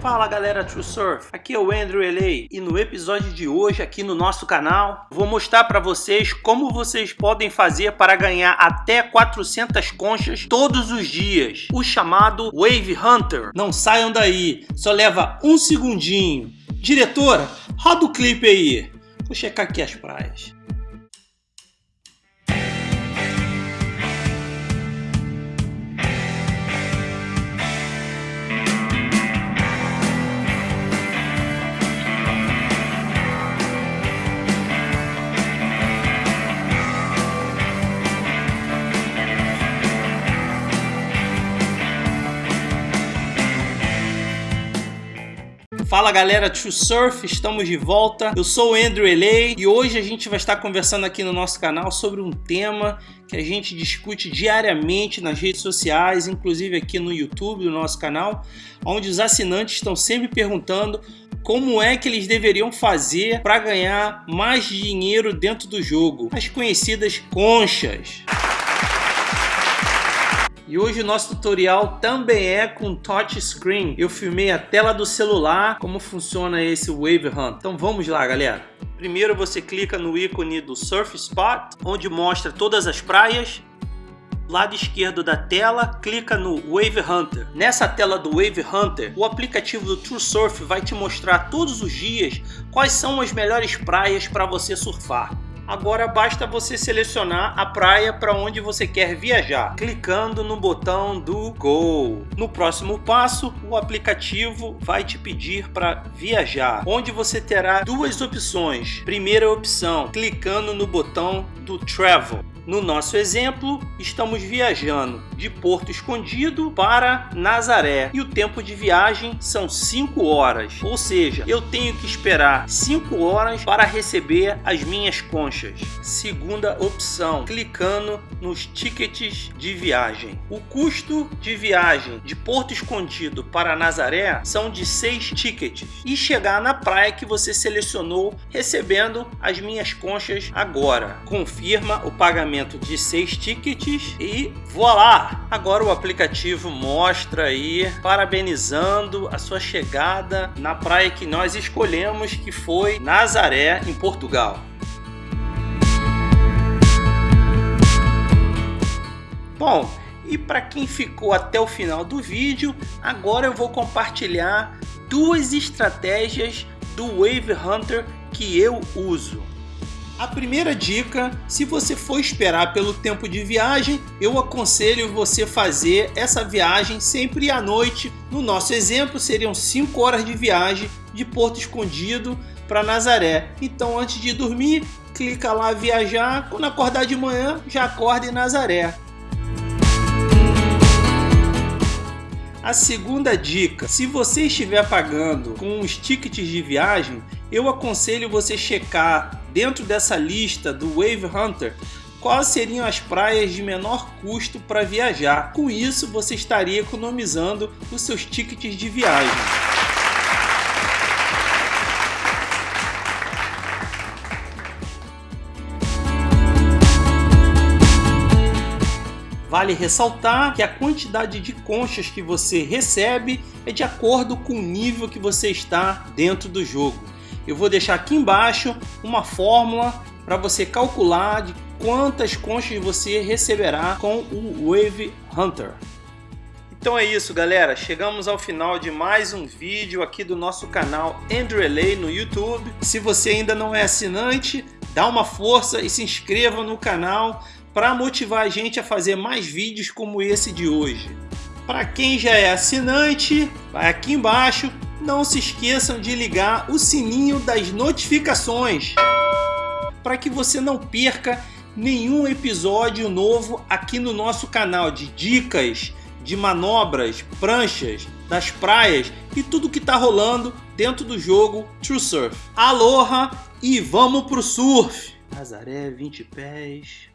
Fala galera True Surf, aqui é o Andrew LA e no episódio de hoje aqui no nosso canal vou mostrar para vocês como vocês podem fazer para ganhar até 400 conchas todos os dias, o chamado Wave Hunter. Não saiam daí, só leva um segundinho. Diretora, roda o clipe aí. Vou checar aqui as praias. Fala galera True Surf, estamos de volta. Eu sou o Andrew Elei e hoje a gente vai estar conversando aqui no nosso canal sobre um tema que a gente discute diariamente nas redes sociais, inclusive aqui no YouTube do no nosso canal, onde os assinantes estão sempre perguntando como é que eles deveriam fazer para ganhar mais dinheiro dentro do jogo, as conhecidas conchas. E hoje o nosso tutorial também é com touchscreen. Eu filmei a tela do celular, como funciona esse Wave Hunt. Então vamos lá, galera. Primeiro você clica no ícone do Surf Spot, onde mostra todas as praias. Lado esquerdo da tela, clica no Wave Hunter. Nessa tela do Wave Hunter, o aplicativo do True Surf vai te mostrar todos os dias quais são as melhores praias para você surfar. Agora basta você selecionar a praia para onde você quer viajar, clicando no botão do Go. No próximo passo, o aplicativo vai te pedir para viajar, onde você terá duas opções. Primeira opção, clicando no botão do Travel. No nosso exemplo, estamos viajando de Porto Escondido para Nazaré e o tempo de viagem são 5 horas, ou seja, eu tenho que esperar 5 horas para receber as minhas conchas. Segunda opção, clicando nos tickets de viagem. O custo de viagem de Porto Escondido para Nazaré são de 6 tickets e chegar na praia que você selecionou recebendo as minhas conchas agora. Confirma o pagamento pagamento de seis tickets e voilá! Agora o aplicativo mostra aí, parabenizando a sua chegada na praia que nós escolhemos, que foi Nazaré, em Portugal. Bom, e para quem ficou até o final do vídeo, agora eu vou compartilhar duas estratégias do Wave Hunter que eu uso. A primeira dica, se você for esperar pelo tempo de viagem, eu aconselho você fazer essa viagem sempre à noite. No nosso exemplo, seriam 5 horas de viagem de Porto Escondido para Nazaré. Então, antes de dormir, clica lá viajar. Quando acordar de manhã, já acorda em Nazaré. A segunda dica, se você estiver pagando com os tickets de viagem, eu aconselho você checar dentro dessa lista do Wave Hunter quais seriam as praias de menor custo para viajar. Com isso, você estaria economizando os seus tickets de viagem. Vale ressaltar que a quantidade de conchas que você recebe é de acordo com o nível que você está dentro do jogo. Eu vou deixar aqui embaixo uma fórmula para você calcular de quantas conchas você receberá com o Wave Hunter. Então é isso galera, chegamos ao final de mais um vídeo aqui do nosso canal Andrew LA no YouTube. Se você ainda não é assinante, dá uma força e se inscreva no canal para motivar a gente a fazer mais vídeos como esse de hoje. Para quem já é assinante, vai aqui embaixo, não se esqueçam de ligar o sininho das notificações para que você não perca nenhum episódio novo aqui no nosso canal de dicas, de manobras, pranchas, das praias e tudo que está rolando dentro do jogo True Surf. Aloha e vamos pro surf! Nazaré, 20 pés.